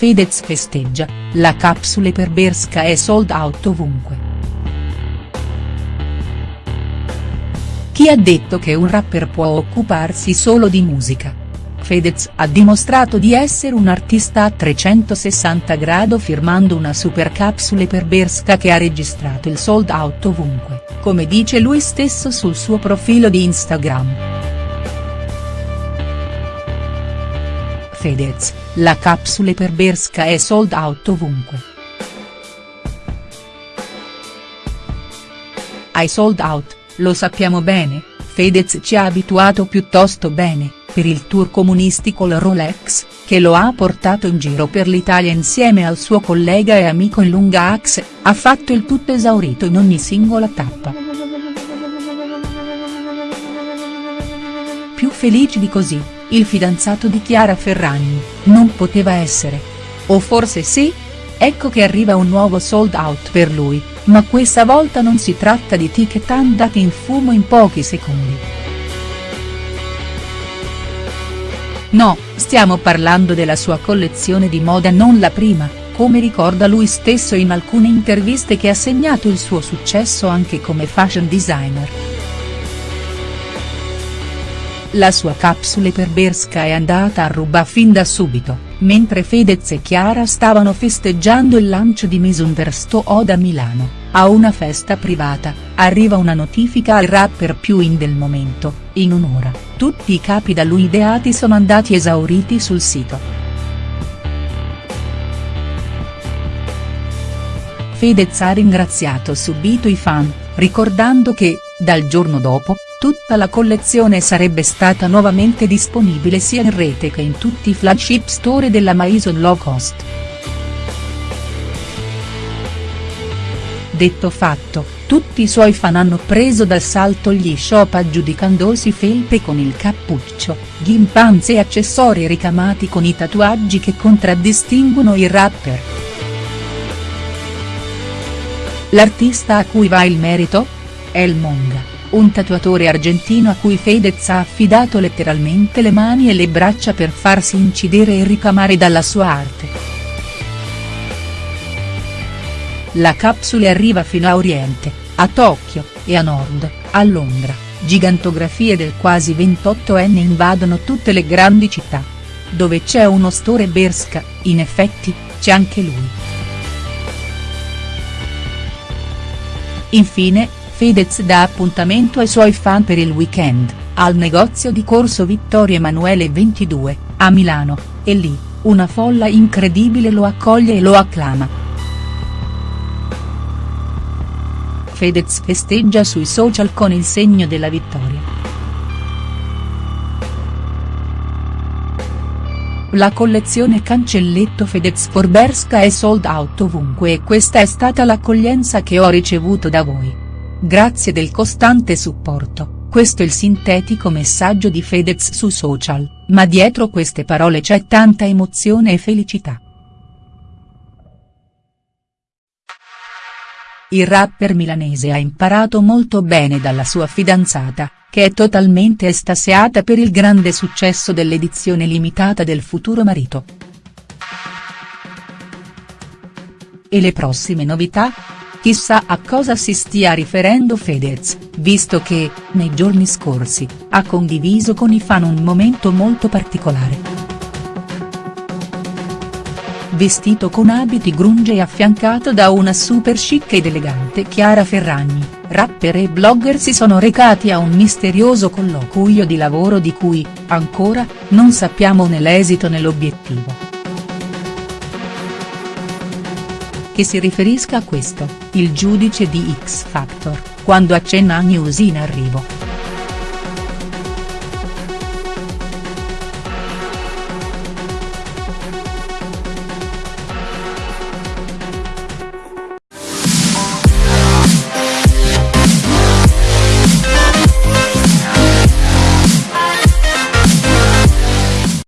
Fedez festeggia, la capsule per Berska è sold out ovunque. Chi ha detto che un rapper può occuparsi solo di musica? Fedez ha dimostrato di essere un artista a 360 grado firmando una super capsule per Berska che ha registrato il sold out ovunque, come dice lui stesso sul suo profilo di Instagram. Fedez, la capsule per Berska è sold out ovunque. Hai sold out, lo sappiamo bene, Fedez ci ha abituato piuttosto bene per il tour comunistico il Rolex, che lo ha portato in giro per l'Italia insieme al suo collega e amico in lunga axe, ha fatto il tutto esaurito in ogni singola tappa. Più felice di così, il fidanzato di Chiara Ferragni, non poteva essere. O forse sì? Ecco che arriva un nuovo sold out per lui, ma questa volta non si tratta di ticket andati in fumo in pochi secondi. No, stiamo parlando della sua collezione di moda non la prima, come ricorda lui stesso in alcune interviste che ha segnato il suo successo anche come fashion designer. La sua capsule per Berska è andata a ruba fin da subito, mentre Fedez e Chiara stavano festeggiando il lancio di Miss Universo Oda Milano. A una festa privata, arriva una notifica al rapper più in del momento, in un'ora, tutti i capi da lui ideati sono andati esauriti sul sito. Fedez ha ringraziato subito i fan, ricordando che, dal giorno dopo, tutta la collezione sarebbe stata nuovamente disponibile sia in rete che in tutti i flagship store della Maison Low Cost. Detto fatto, tutti i suoi fan hanno preso d'assalto gli shop aggiudicandosi felpe con il cappuccio, ghimpanze e accessori ricamati con i tatuaggi che contraddistinguono il rapper. L'artista a cui va il merito? El Monga, un tatuatore argentino a cui Fedez ha affidato letteralmente le mani e le braccia per farsi incidere e ricamare dalla sua arte. La capsule arriva fino a Oriente, a Tokyo, e a Nord, a Londra, gigantografie del quasi 28enne invadono tutte le grandi città. Dove c'è uno store Berska, in effetti, c'è anche lui. Infine, Fedez dà appuntamento ai suoi fan per il weekend, al negozio di Corso Vittorio Emanuele 22, a Milano, e lì, una folla incredibile lo accoglie e lo acclama. Fedez festeggia sui social con il segno della vittoria. La collezione Cancelletto Fedez Forberska è sold out ovunque e questa è stata l'accoglienza che ho ricevuto da voi. Grazie del costante supporto, questo è il sintetico messaggio di Fedez su social, ma dietro queste parole c'è tanta emozione e felicità. Il rapper milanese ha imparato molto bene dalla sua fidanzata, che è totalmente estasiata per il grande successo dell'edizione limitata del futuro marito. E le prossime novità? Chissà a cosa si stia riferendo Fedez, visto che, nei giorni scorsi, ha condiviso con i fan un momento molto particolare vestito con abiti grunge e affiancato da una super chic ed elegante Chiara Ferragni, rapper e blogger si sono recati a un misterioso colloquio di lavoro di cui, ancora, non sappiamo né l'esito né l'obiettivo. Che si riferisca a questo, il giudice di X Factor, quando accenna a news in arrivo.